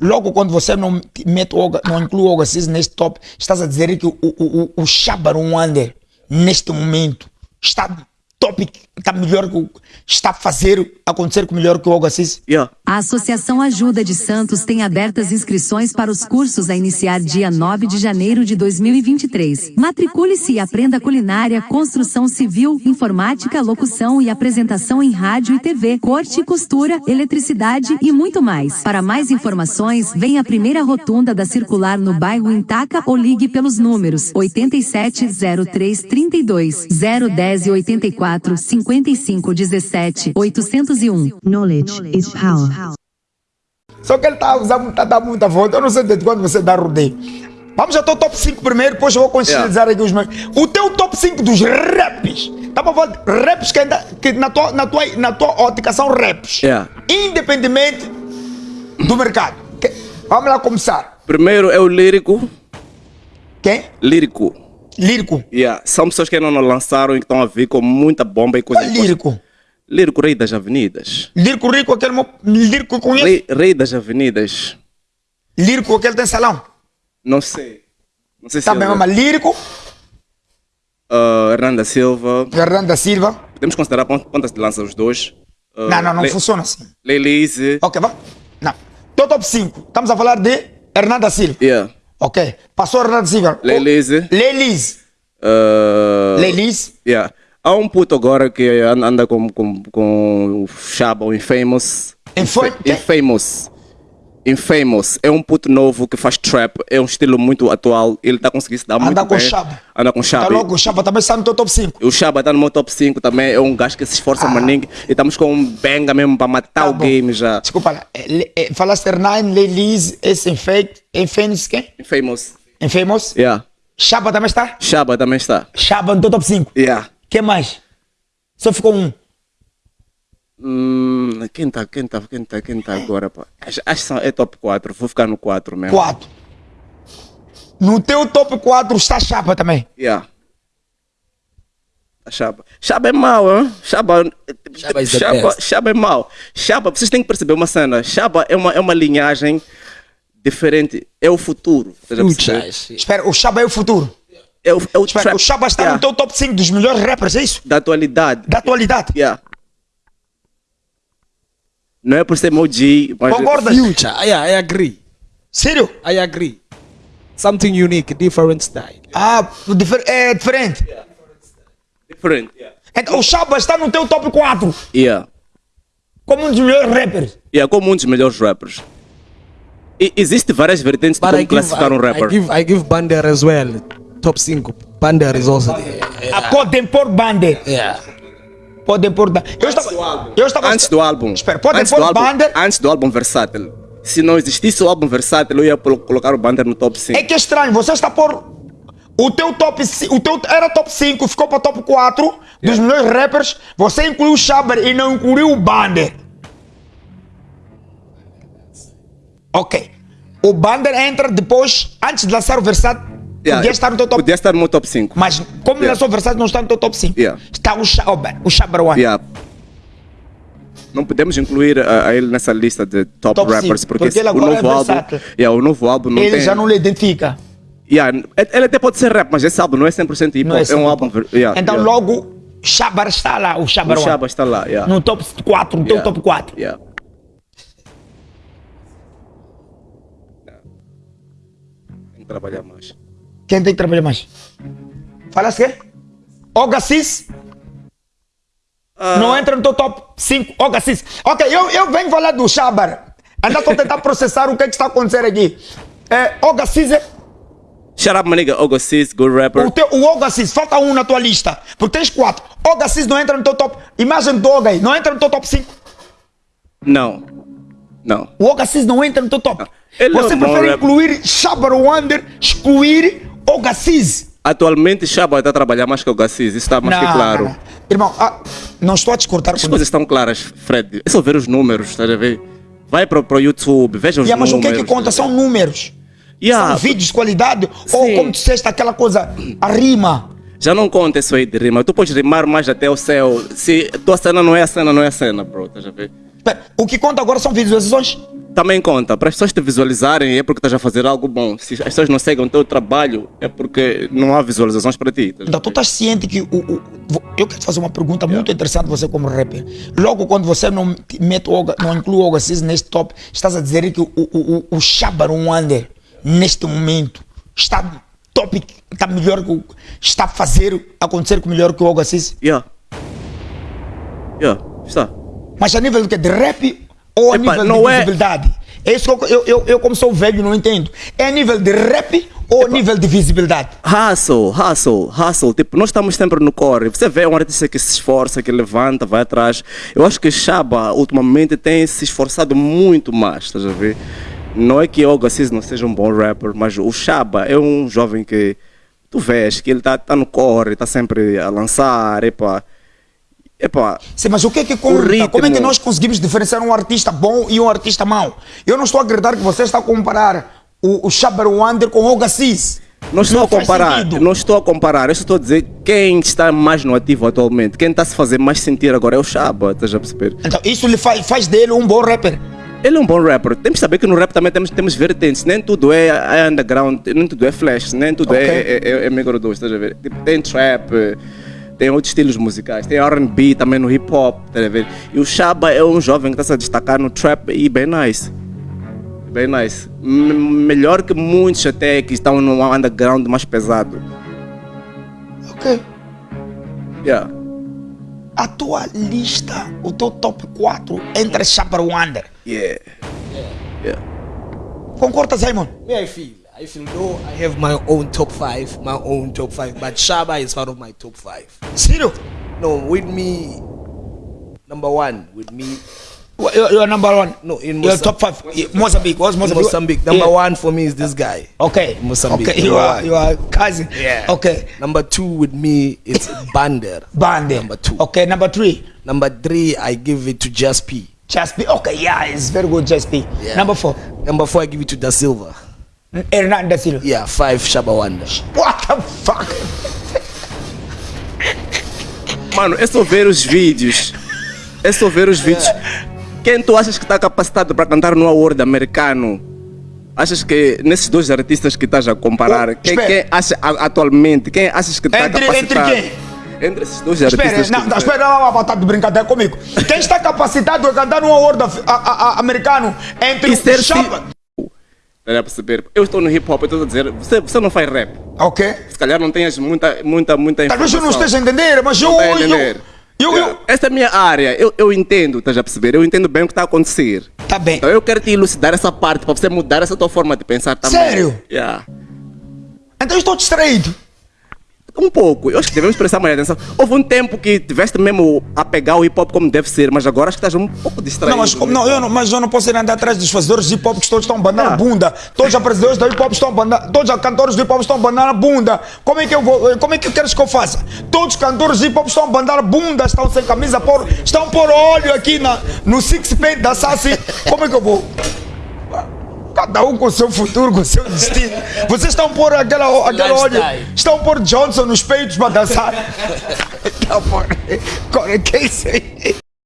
Logo quando você não mete Oga- não inclui o Ogasis neste top, estás a dizer que o, o, o, o Shabaron Wander, neste momento, está top, está melhor que o, está a fazer acontecer com melhor que o Ogasis. Yeah. A Associação Ajuda de Santos tem abertas inscrições para os cursos a iniciar dia 9 de janeiro de 2023. Matricule-se e aprenda culinária, construção civil, informática, locução e apresentação em rádio e TV, corte e costura, eletricidade e muito mais. Para mais informações, venha à primeira rotunda da Circular no bairro Intaca ou ligue pelos números 870332 010 e 84 55 17 801. Knowledge is power. Só que ele está a usar muita, dá muita volta. Eu não sei desde quando você dá rodeio. Vamos ao teu top 5 primeiro, depois eu vou conscientizar aqui os meus. O teu top 5 dos raps. Estava a falar de raps que, ainda, que na, tua, na, tua, na tua ótica são raps. Yeah. Independentemente do mercado. Que- vamos lá começar. Primeiro é o lírico. Quem? Lírico. Lírico. Yeah. São pessoas que ainda não lançaram e que estão a vir com muita bomba e coisa. Qual é lírico? Lírico, rei das avenidas. Lírico rico, aquele mo- lírico conheço. Rei, rei das avenidas. Lírico, aquele tem salão. Não sei. Não sei se Tá é bem, o- mas lírico, Ah, Hernanda Silva. Fernando da Silva. Podemos considerar quantas de lança os dois? Ah, Não, não, não Le- funciona assim. Lelise. Ok, vamos. Não. Teu top 5. Estamos a falar de Hernando da Silva. Yeah. Ok. Passou Hernando da Silva. Lelise. Lelis. Ah, Lelis. Yeah. Há um puto agora que an- anda com, com, com o Chaba, o Infamous. Infam- Infa- Infamous. Infamous. É um puto novo que faz trap. É um estilo muito atual. Ele está conseguindo se dar muito Anda com bem. Chaba. Anda com Chaba. Tá logo, o Chapa também está no teu top 5. O Chaba está no meu top 5 também. É um gajo que se esforça Ah. maninho. E estamos com um benga mesmo para matar Tá o bom. game já. Desculpa lá. É, é, Falaste Hernán, Lelis, esse Infamous. Infamous quem? Infamous. Infamous. Yeah. Chapa também está? Chaba também está. Chapa no teu top 5. Yeah. Quem mais? Só ficou um. Hum, quem tá, quem tá, quem tá, quem tá agora, pá? Acho, acho que são- é top 4, vou ficar no 4 mesmo. 4. No teu top 4 está Chapa também. Yeah. A Chaba. Chaba é mau, hein? Chaba, Chaba is the Chaba, best. Chaba é mau. Chaba, vocês têm que perceber uma cena. Chaba é uma, é uma linhagem diferente. É o futuro. a. Espera, o Chapa é o futuro. É o, é o Espera, o Chapa está yeah, no teu top 5 dos melhores rappers, é isso? da atualidade. Da atualidade. Yeah. Não é por ser G, mas... Concordas? Future. Yeah, I agree. Sério? I agree. Something unique, different style. Ah, difer- é diferente. Different. Yeah. Então o Chapa está no teu top 4 yeah. como um dos melhores rappers. É como um dos melhores rappers. E existe várias vertentes de como I give, classificar um I, I rapper. give, I give Bander as well. Top 5. Bander is also there. Podem pôr Bander. Yeah. Podem pôr. Ba- Eu estava. Eu estava. Antes do álbum. Espera, podem antes pôr do álbum, Bander. Antes do álbum Versátil. Se não existisse o álbum Versátil, eu ia colo- colocar o Bander no top 5. É que é estranho, você está por. O teu top. O teu era top 5, ficou para top 4 dos melhores rappers. Você incluiu o Shaber e não incluiu o Bander. Ok. O Bander entra depois, antes de lançar o Versátil. Yeah, podia estar no teu top Podia estar no meu top 5. Mas como Yeah. lançou o Versátil, não está no teu top 5. Yeah. Está o Shaber, o One. Yeah. Não podemos incluir a, a ele nessa lista de top, Top rappers, porque, porque ele o agora novo é álbum. Yeah, o novo álbum não Ele tem. já não lhe identifica. Yeah, ele até pode ser rap, mas esse álbum não é 100% hip hop. é É, um álbum. Yeah, então logo, Shabar está lá, o Shabar O. Chaba está lá. Yeah. No top 4, no teu top 4. Yeah. Tem que trabalhar mais. Quem tem que trabalhar mais? Falaste quê? Ogasis? Não entra no teu top 5. Ogasis. Ok, eu, eu venho falar do Shabar. Ainda estou tentando processar o que, é que está acontecendo aqui. É, Ogasis é. Shut up, my nigga. Good rapper. O, teu, o falta um na tua lista. Porque tens 4. Ogasis não entra no teu top. Imagem do Oga aí, não entra no teu top 5. Não. Não. O Ogasis não entra no teu top. É Você prefere incluir Shabar Wonder, excluir Ogasis. Atualmente, Shaba está a trabalhar mais que o Gassis. Isso está mais que Não, claro. não, não. Irmão, ah, não estou a discordar As coisas estão claras, Fred. É só ver os números, estás a ver? Vai para o YouTube, veja os Yeah, mas o números. que é que conta? São números. Yeah, São vídeos de qualidade. Ou Sim. como disseste, aquela coisa, a rima. Já não conta isso aí de rima. Tu podes rimar mais até o céu. Se tua cena não é a cena, não é a cena, bro. Estás a ver? O que conta agora são visualizações. Também conta. Para as pessoas te visualizarem é porque estás a fazer algo bom. Se as pessoas não seguem o teu trabalho é porque não há visualizações para ti. Então tu estás ciente que o, o- eu quero te fazer uma pergunta muito interessante você como rapper. Logo quando você não te mete Oga- não inclui o Ogasis neste top, estás a dizer que o, o, o, o Shabar Wonder neste momento está top, está melhor que o, está a fazer acontecer com melhor que o Ogasis. Yeah. Yeah, está. Mas a nível do que de rap ou a Epa, nível não de é- visibilidade? É isso que eu, eu, eu, eu como sou velho não entendo. É nível de rap ou a nível de visibilidade? Hustle, hustle, hustle. Tipo, nós estamos sempre no core. Você vê um artista que se esforça, que levanta, vai atrás. Eu acho que Shaba, ultimamente, tem se esforçado muito mais, estás a ver? Não é que o Gassis não seja um bom rapper, mas o Shaba é um jovem que tu vês que ele está tá no core, está sempre a lançar, epa. Epa, Sim, mas o que é que conta? Como é que nós conseguimos diferenciar um artista bom e um artista mau? Eu não estou a acreditar que você está a comparar o, o Shabar Wander com o Ogasis. Não estou Não a comparar, não estou a comparar, eu estou a dizer quem está mais no ativo atualmente, quem está a se fazer mais sentir agora é o Shaba, estás a perceber? Então, isso lhe faz, faz dele um bom rapper. Ele é um bom rapper. Temos que saber que no rap também temos, temos vertentes. Nem tudo é, é underground, nem tudo é flash, nem tudo é, é, é, é mega 2, estás a ver? Tipo, tem trap, eh, tem outros estilos musicais, tem R&B também no hip hop, a ver? E o Shaba é um jovem que está se a destacar no trap e bem nice. Bem nice. M- melhor que muitos até que estão no underground mais pesado. Ok. Yeah. A tua lista, o teu top 4 entre Shabar Wander. Yeah. Yeah. Concorda, Simon? Me, I feel. I feel though I have my own top five, my own top five, but Shaba is part of my top five. Sério? No, with me, number one, with me, You're, you're number one. No, in Mozambique. top five. Yeah, Mozambique. What's Mozambique? Mozambique. Number Yeah. one for me is this guy. Okay. Mozambique. Okay, you are, you are cousin. Yeah. Okay. Number two with me, it's Bander. Bande. Number two. Okay, number three. Number three, I give it to Just P. Just P. Okay, yeah, it's very good, Just P. Yeah. Number four. Number four, I give it to Da Silva. Hernan da Silva. Yeah, five, Shaba Wonder. What the fuck? Mano, é só ver os vídeos. É só ver os vídeos. Quem tu achas que está capacitado para cantar no award americano? Achas que nesses dois artistas que estás a comparar, Oh, quem, quem acha atualmente, quem achas que está capacitado? entre Entre esses dois Espera, artistas. não, que- não, espera, não, não, tá de brincadeira comigo. Quem está capacitado a cantar um award a- a- a- americano entre E ser o Chapa... Dá a perceber? Eu estou no hip hop, eu estou a dizer, você, você não faz rap. Ok. Se calhar não tens muita, muita, muita Talvez eu não esteja a entender, mas eu... Não a eu, entender. eu, eu, Yeah. Essa é a minha área, eu, eu entendo, estás a perceber? Eu entendo bem o que está a acontecer. Tá bem. Então eu quero te elucidar essa parte para você mudar essa tua forma de pensar também. Sério? Yeah. Então eu estou distraído. Um pouco, eu acho que devemos prestar mais atenção. Houve um tempo que tiveste mesmo a pegar o hip hop como deve ser, mas agora acho que estás um pouco distraído. Não, mas, como- não, eu não, mas eu não posso ir andar atrás dos fazedores de hip hop que todos estão bandando Ah. bunda. Todos os apresentadores do hip hop estão bandando, todos os cantores do hip hop estão bandando bunda. Como é que eu vou, como é que queres que eu faça? Todos os cantores de hip hop estão bandando bunda, estão sem camisa, por, estão por óleo aqui na, no six pack da Sassi. Como é que eu vou? Cada um com o seu futuro, com o seu destino. Vocês estão por aquela, óleo, Lifestyle. estão por Johnson nos peitos para dançar. Estão por. Que é isso aí?